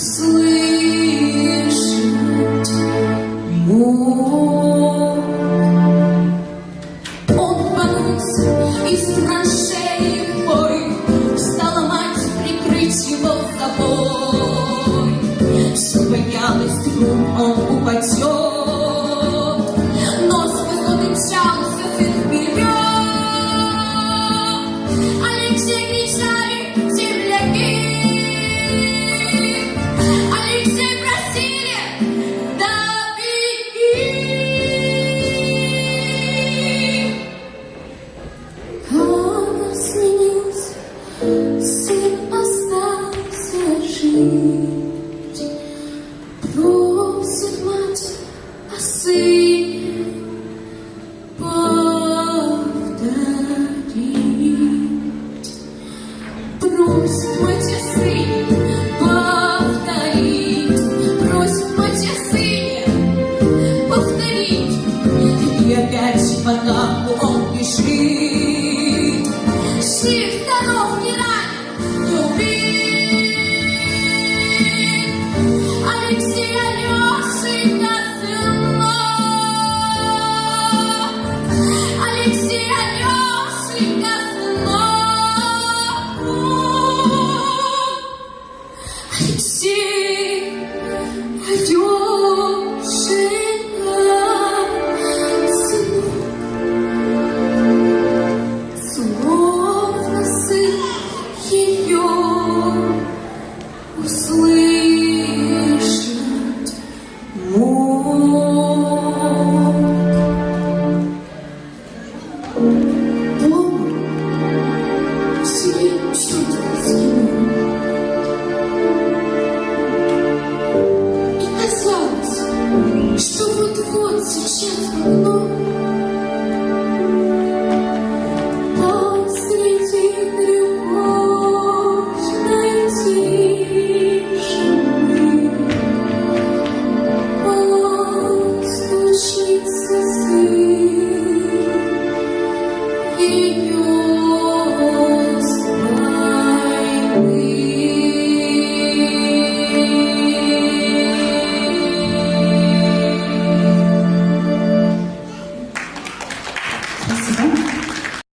слышать мог. Он из траншеи бой, стала мать прикрыть его собой. Все боялась, вдруг он упадет. see. 心还有谁